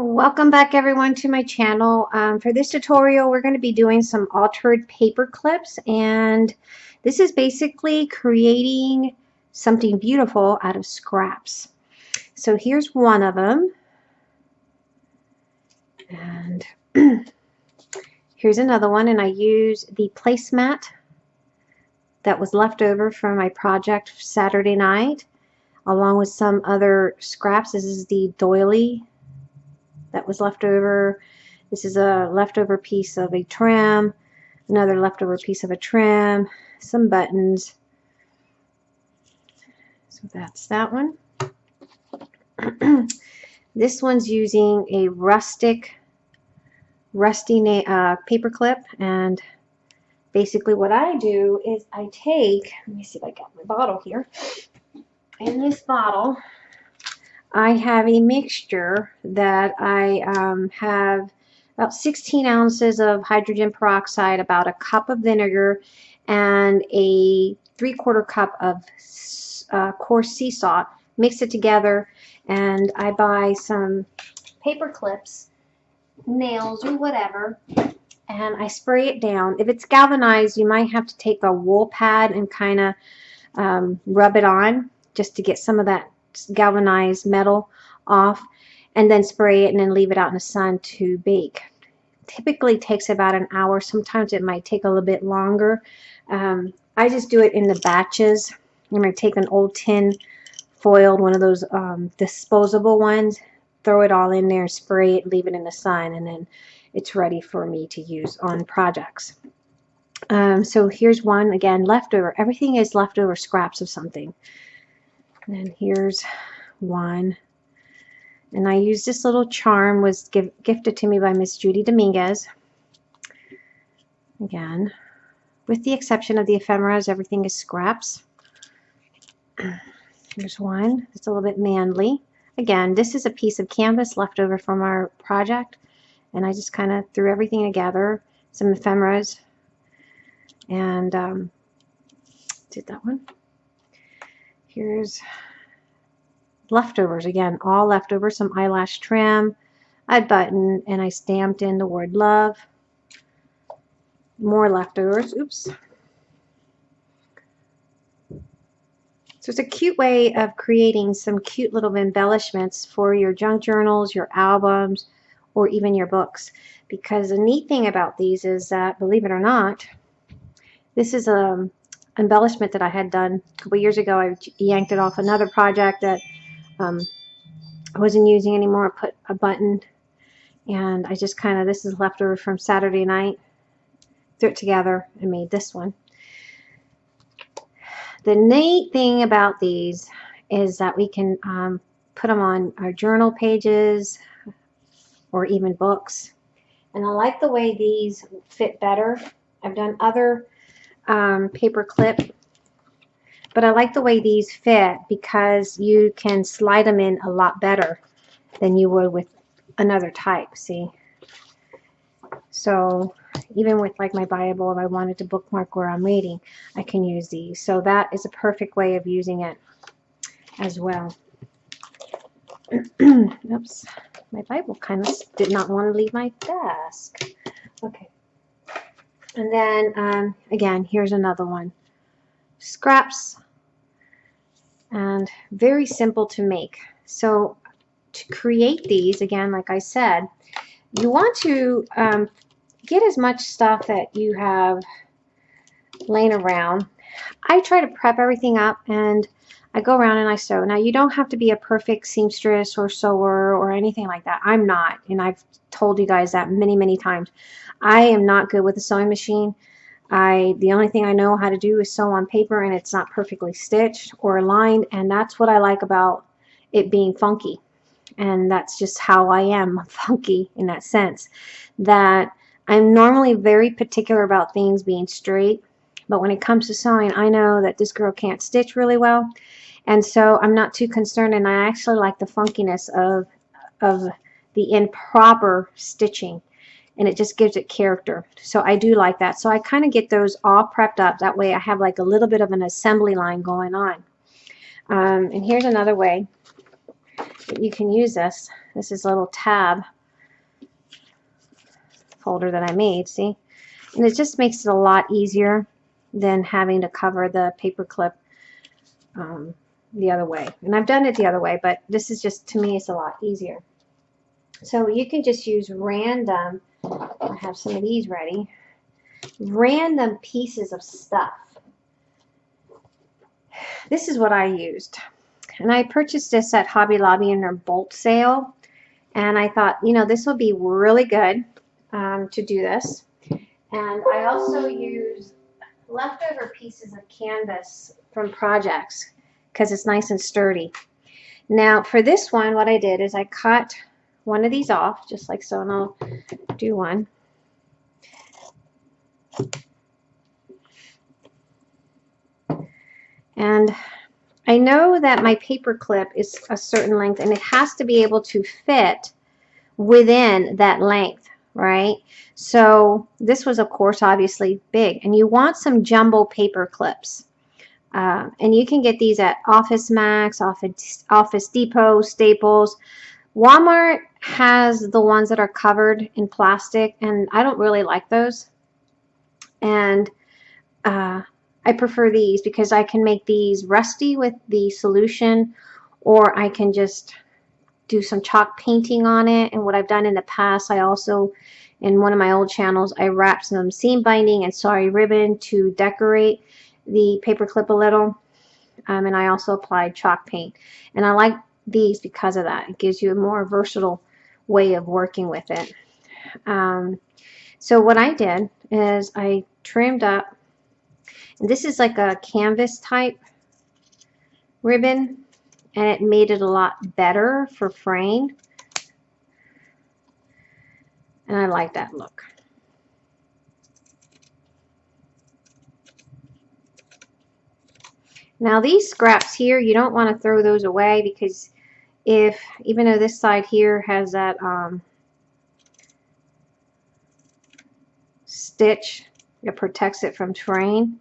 Welcome back everyone to my channel. Um, for this tutorial we're going to be doing some altered paper clips and this is basically creating something beautiful out of scraps. So here's one of them and here's another one and I use the placemat that was left over from my project Saturday night along with some other scraps. This is the doily that was left over. This is a leftover piece of a trim, another leftover piece of a trim, some buttons. So that's that one. this one's using a rustic, rusty uh, paper clip and basically what I do is I take, let me see if I got my bottle here. In this bottle, I have a mixture that I um, have about 16 ounces of hydrogen peroxide, about a cup of vinegar, and a three quarter cup of uh, coarse sea salt. Mix it together and I buy some paper clips, nails or whatever, and I spray it down. If it's galvanized, you might have to take a wool pad and kind of um, rub it on just to get some of that galvanized metal off and then spray it and then leave it out in the sun to bake. Typically takes about an hour. Sometimes it might take a little bit longer. Um, I just do it in the batches. I'm going to take an old tin foiled, one of those um, disposable ones, throw it all in there, spray it, leave it in the sun, and then it's ready for me to use on projects. Um, so here's one, again, leftover. Everything is leftover scraps of something. And then here's one. And I used this little charm, was give, gifted to me by Miss Judy Dominguez. Again, with the exception of the ephemeras, everything is scraps. Here's one. It's a little bit manly. Again, this is a piece of canvas left over from our project. And I just kind of threw everything together. Some ephemeras. And um, did that one. Here's leftovers again, all leftovers, some eyelash trim, a button, and I stamped in the word love. More leftovers. Oops. So it's a cute way of creating some cute little embellishments for your junk journals, your albums, or even your books. Because the neat thing about these is that, believe it or not, this is a embellishment that I had done a couple years ago. I yanked it off another project that um, I wasn't using anymore. I put a button and I just kind of, this is leftover from Saturday night, threw it together and made this one. The neat thing about these is that we can um, put them on our journal pages or even books. And I like the way these fit better. I've done other um, paper clip. But I like the way these fit because you can slide them in a lot better than you would with another type, see? So even with like my Bible, if I wanted to bookmark where I'm reading, I can use these. So that is a perfect way of using it as well. Oops, my Bible kind of did not want to leave my desk. Okay. And then, um, again, here's another one. Scraps. And very simple to make. So to create these, again, like I said, you want to um, get as much stuff that you have laying around. I try to prep everything up and I go around and I sew. Now you don't have to be a perfect seamstress or sewer or anything like that. I'm not and I've told you guys that many many times. I am not good with a sewing machine. I the only thing I know how to do is sew on paper and it's not perfectly stitched or aligned and that's what I like about it being funky and that's just how I am funky in that sense that I'm normally very particular about things being straight but when it comes to sewing I know that this girl can't stitch really well and so I'm not too concerned and I actually like the funkiness of of the improper stitching and it just gives it character. So I do like that. So I kind of get those all prepped up. That way I have like a little bit of an assembly line going on. Um, and here's another way that you can use this. This is a little tab folder that I made, see? And it just makes it a lot easier than having to cover the paper clip um, the other way. And I've done it the other way, but this is just, to me, it's a lot easier. So you can just use random, I have some of these ready, random pieces of stuff. This is what I used. And I purchased this at Hobby Lobby in their bolt sale. And I thought, you know, this will be really good um, to do this. And I also used leftover pieces of canvas from projects because it's nice and sturdy. Now for this one, what I did is I cut one of these off, just like so, and I'll do one. And I know that my paper clip is a certain length and it has to be able to fit within that length, right? So this was, of course, obviously big. And you want some jumbo paper clips. Uh, and you can get these at Office Max, Office, Office Depot, Staples. Walmart has the ones that are covered in plastic, and I don't really like those. And uh, I prefer these because I can make these rusty with the solution, or I can just do some chalk painting on it. And what I've done in the past, I also, in one of my old channels, I wrapped some seam binding and sorry ribbon to decorate the paper clip a little. Um, and I also applied chalk paint. And I like these because of that. It gives you a more versatile way of working with it. Um, so what I did is I trimmed up, this is like a canvas type ribbon, and it made it a lot better for fraying. And I like that look. Now these scraps here, you don't want to throw those away because if, even though this side here has that um, stitch that protects it from fraying,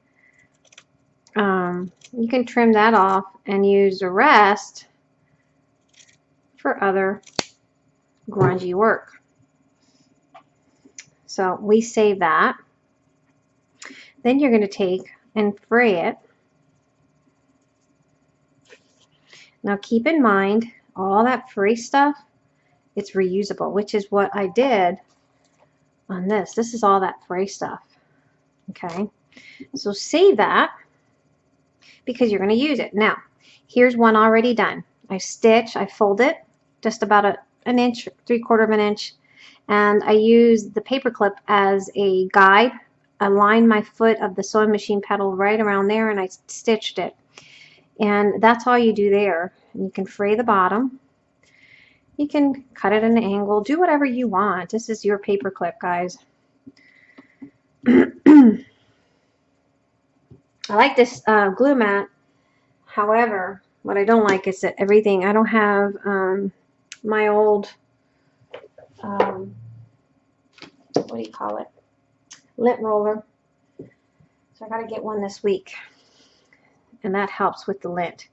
um, you can trim that off and use the rest for other grungy work. So we save that. Then you're going to take and fray it Now keep in mind, all that free stuff, it's reusable, which is what I did on this. This is all that free stuff. Okay, so save that because you're going to use it. Now, here's one already done. I stitch, I fold it just about a, an inch, three quarter of an inch, and I use the paper clip as a guide. I lined my foot of the sewing machine pedal right around there and I stitched it. And that's all you do there. You can fray the bottom. You can cut it at an angle. Do whatever you want. This is your paper clip, guys. I like this uh, glue mat. However, what I don't like is that everything, I don't have um, my old, um, what do you call it, lint roller. So I got to get one this week and that helps with the lint.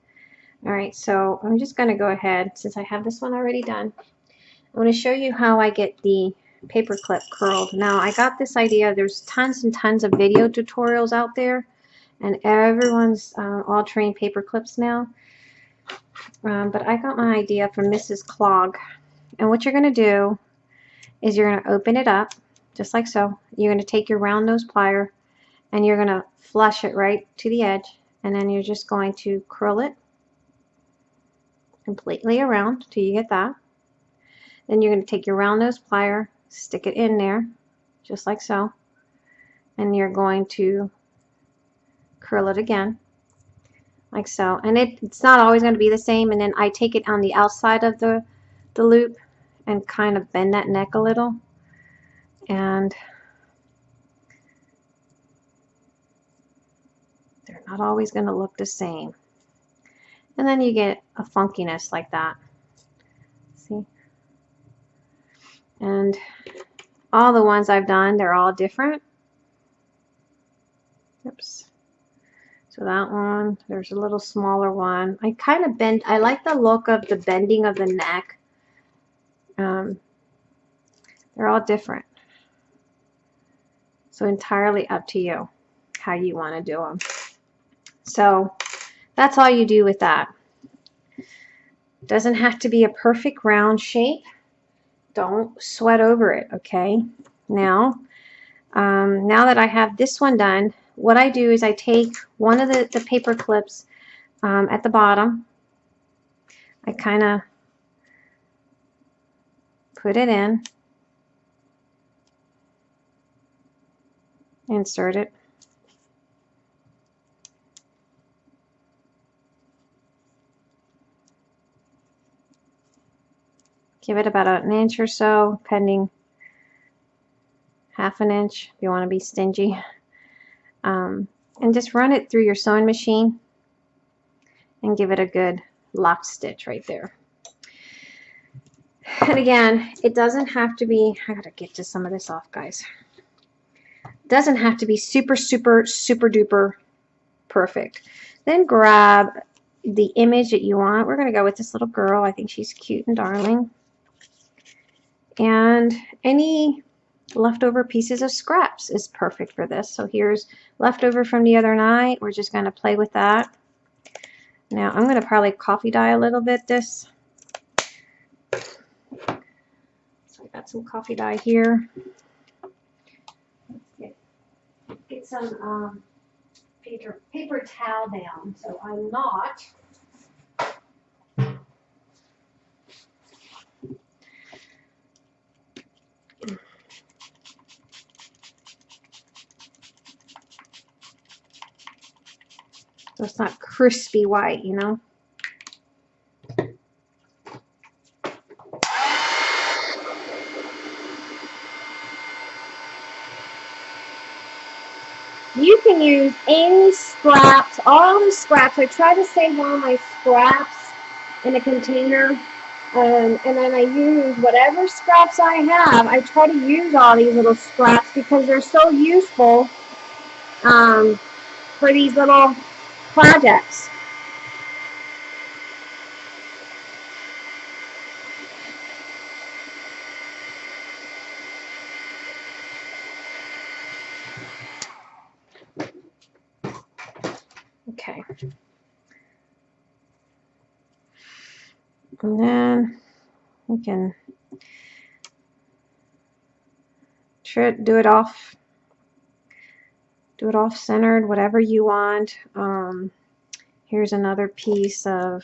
All right, so I'm just going to go ahead, since I have this one already done, I'm going to show you how I get the paper clip curled. Now, I got this idea, there's tons and tons of video tutorials out there, and everyone's uh, altering paper clips now. Um, but I got my idea from Mrs. Clog. And what you're going to do is you're going to open it up, just like so. You're going to take your round nose plier, and you're going to flush it right to the edge and then you're just going to curl it completely around till you get that. Then you're going to take your round nose plier, stick it in there, just like so, and you're going to curl it again, like so. And it, it's not always going to be the same, and then I take it on the outside of the, the loop and kind of bend that neck a little, and They're not always going to look the same. And then you get a funkiness like that. See? And all the ones I've done, they're all different. Oops. So that one, there's a little smaller one. I kind of bend, I like the look of the bending of the neck. Um, they're all different. So entirely up to you how you want to do them. So that's all you do with that. Doesn't have to be a perfect round shape. Don't sweat over it, okay? Now, um, now that I have this one done, what I do is I take one of the, the paper clips um, at the bottom. I kind of put it in, insert it. Give it about an inch or so, pending half an inch if you want to be stingy. Um, and just run it through your sewing machine and give it a good lock stitch right there. And again, it doesn't have to be, I gotta get to some of this off, guys. It doesn't have to be super, super, super duper perfect. Then grab the image that you want. We're gonna go with this little girl. I think she's cute and darling. And any leftover pieces of scraps is perfect for this. So here's leftover from the other night. We're just going to play with that. Now I'm going to probably coffee dye a little bit this. So I got some coffee dye here. Get, some um, paper, paper towel down so I'm not So it's not crispy white, you know. You can use any scraps, all the scraps. I try to save all my scraps in a container. Um, and then I use whatever scraps I have. I try to use all these little scraps because they're so useful um, for these little projects. Okay. And then we can do it off do it off centered, whatever you want. Um, here's another piece of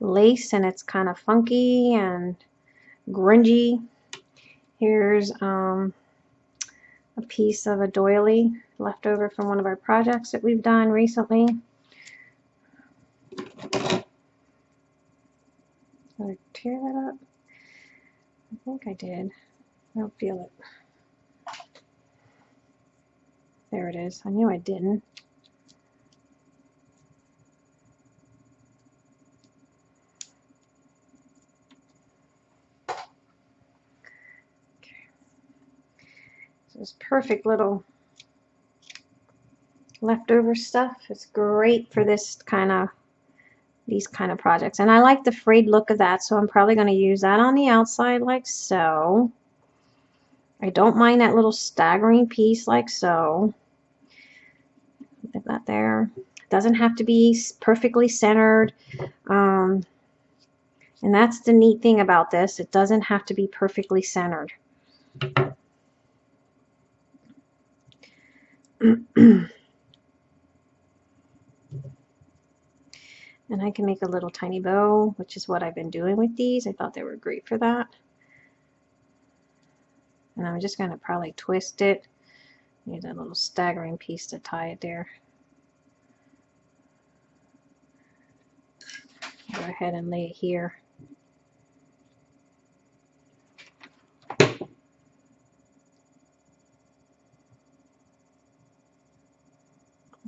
lace and it's kind of funky and grungy. Here's um, a piece of a doily left over from one of our projects that we've done recently. Did I tear that up? I think I did. I don't feel it. There it is. I knew I didn't. Okay. So this perfect little leftover stuff. It's great for this kind of these kind of projects. And I like the frayed look of that, so I'm probably going to use that on the outside like so. I don't mind that little staggering piece like so that there. Doesn't have to be perfectly centered. Um, and that's the neat thing about this. It doesn't have to be perfectly centered. and I can make a little tiny bow, which is what I've been doing with these. I thought they were great for that. And I'm just going to probably twist it. Need a little staggering piece to tie it there. Go ahead and lay it here.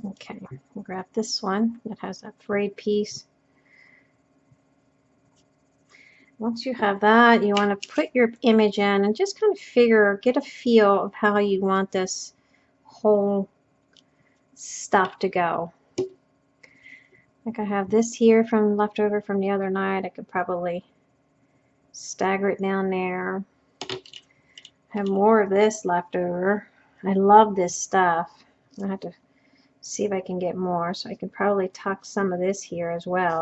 Okay, we'll grab this one that has that frayed piece. Once you have that, you want to put your image in and just kind of figure, get a feel of how you want this whole stuff to go. Like I have this here from leftover from the other night. I could probably stagger it down there. Have more of this left over. I love this stuff. I have to see if I can get more. So I can probably tuck some of this here as well.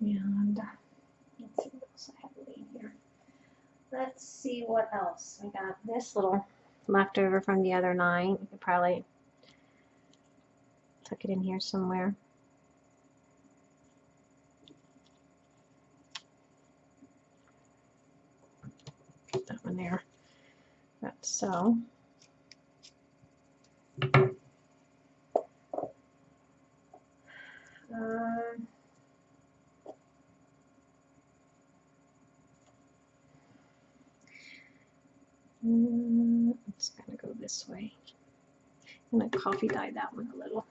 And let's see what else I have laying here. Let's see what else. I got this little leftover from the other nine. I could probably tuck it in here somewhere. Put that one there. That's so. Um, It's gonna go this way. I'm gonna coffee dye that one a little.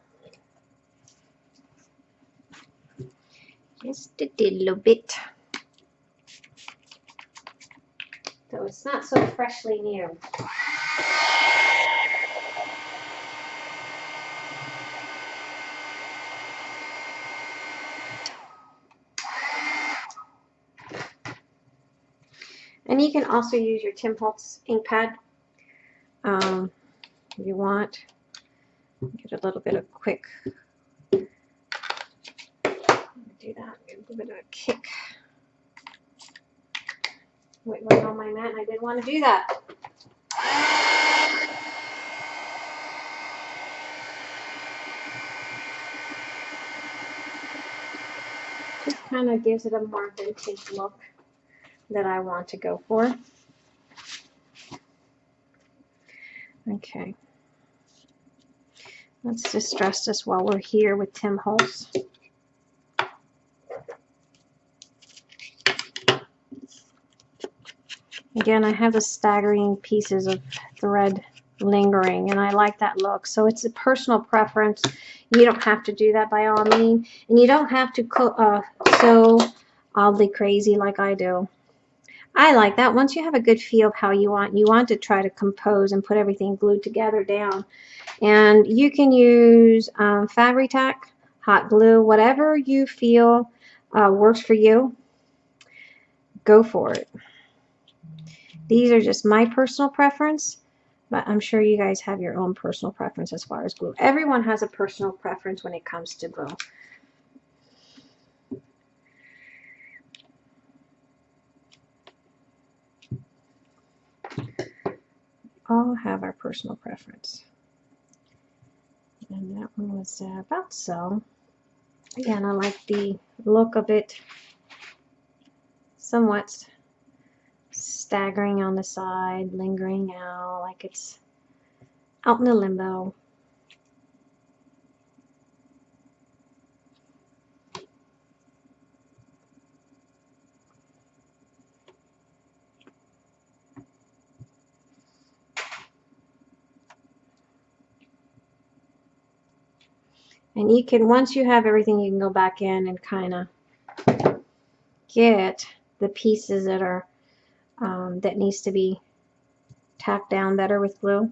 Just a little bit. So it's not so freshly new. And you can also use your Tim Holtz ink pad um, if you want. Get a little bit of quick, do that, a little bit of a kick. Wait, on my mat, and I didn't want to do that. Just kind of gives it a more vintage look that I want to go for. Okay. Let's distress this while we're here with Tim Holtz. Again, I have the staggering pieces of thread lingering and I like that look. So it's a personal preference. You don't have to do that by all means. And you don't have to uh, sew oddly crazy like I do. I like that. Once you have a good feel of how you want, you want to try to compose and put everything glued together down. And you can use um, Fabri-Tac, hot glue, whatever you feel uh, works for you. Go for it. These are just my personal preference, but I'm sure you guys have your own personal preference as far as glue. Everyone has a personal preference when it comes to glue. All have our personal preference. And that one was uh, about so. Again, I like the look of it somewhat staggering on the side, lingering out like it's out in the limbo. And you can, once you have everything, you can go back in and kind of get the pieces that are, um, that needs to be tacked down better with glue.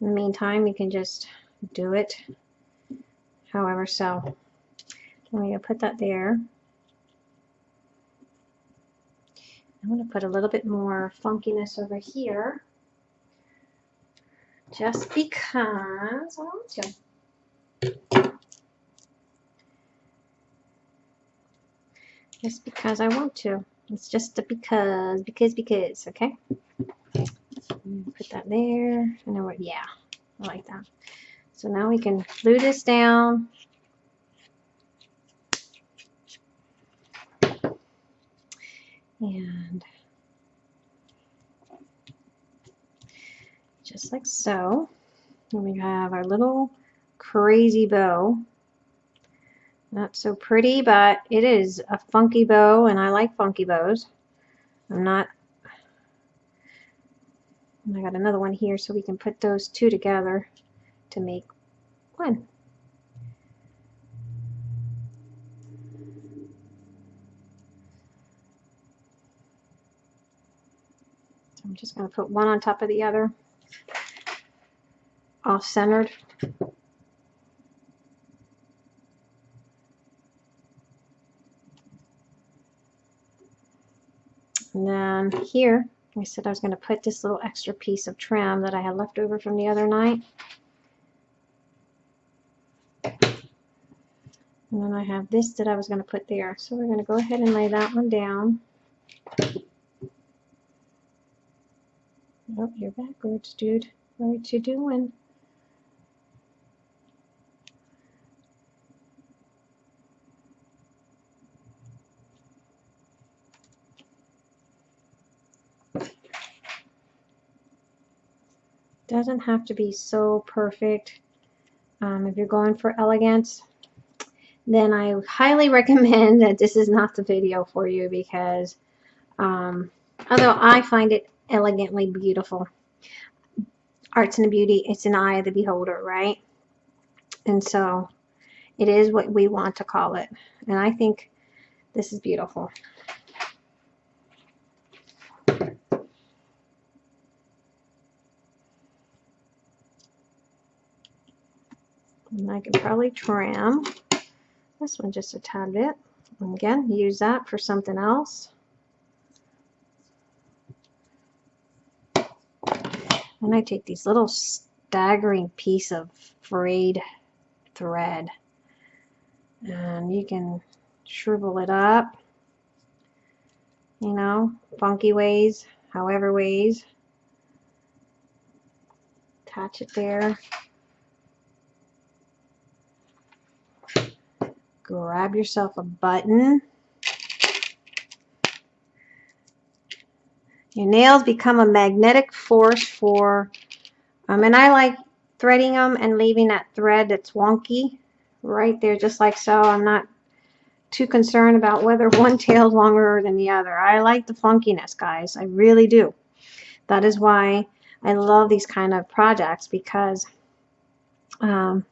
In the meantime, you can just do it however so. I'm going to put that there. I'm going to put a little bit more funkiness over here just because I want to. Just because I want to. It's just a because, because, because, okay? Put that there. I know what, yeah, I like that. So now we can glue this down. And just like so. And we have our little crazy bow. Not so pretty, but it is a funky bow, and I like funky bows. I'm not... I got another one here, so we can put those two together to make one. I'm just going to put one on top of the other, off And then here, I said I was going to put this little extra piece of trim that I had left over from the other night. And then I have this that I was going to put there. So we're going to go ahead and lay that one down. Oh, you're backwards, dude. What are you doing? Doesn't have to be so perfect. Um, if you're going for elegance, then I highly recommend that this is not the video for you because um, although I find it elegantly beautiful, arts and beauty, it's an eye of the beholder, right? And so it is what we want to call it. And I think this is beautiful. And I can probably trim this one just a tad bit. And again, use that for something else. And I take these little staggering piece of frayed thread and you can shrivel it up you know funky ways however ways attach it there grab yourself a button. Your nails become a magnetic force for, um, and I like threading them and leaving that thread that's wonky right there just like so. I'm not too concerned about whether one tail is longer than the other. I like the funkiness, guys. I really do. That is why I love these kind of projects because um,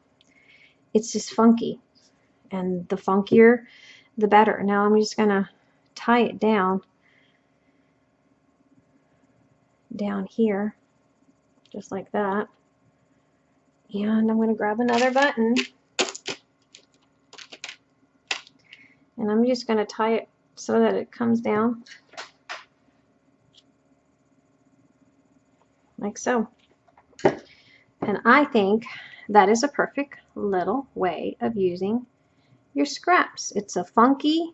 it's just funky and the funkier the better. Now I'm just going to tie it down down here just like that. And I'm going to grab another button. And I'm just going to tie it so that it comes down like so. And I think that is a perfect little way of using your scraps. It's a funky,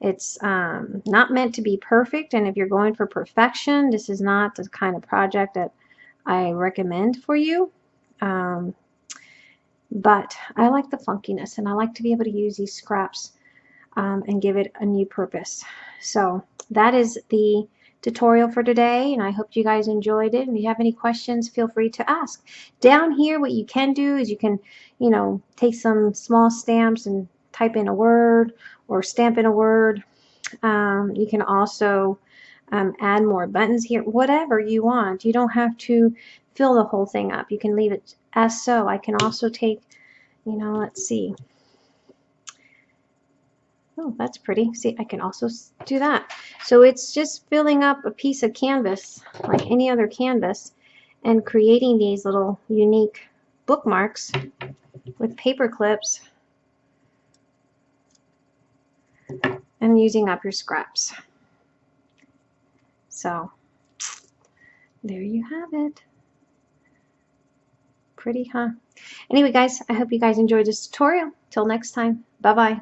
it's um, not meant to be perfect, and if you're going for perfection, this is not the kind of project that I recommend for you. Um, but I like the funkiness, and I like to be able to use these scraps um, and give it a new purpose. So that is the tutorial for today and I hope you guys enjoyed it and if you have any questions feel free to ask down here what you can do is you can you know take some small stamps and type in a word or stamp in a word. Um, you can also um, add more buttons here, whatever you want. You don't have to fill the whole thing up. You can leave it as so. I can also take, you know, let's see. Oh, that's pretty. See, I can also do that. So it's just filling up a piece of canvas like any other canvas and creating these little unique bookmarks with paper clips and using up your scraps. So there you have it. Pretty, huh? Anyway, guys, I hope you guys enjoyed this tutorial. Till next time, bye-bye.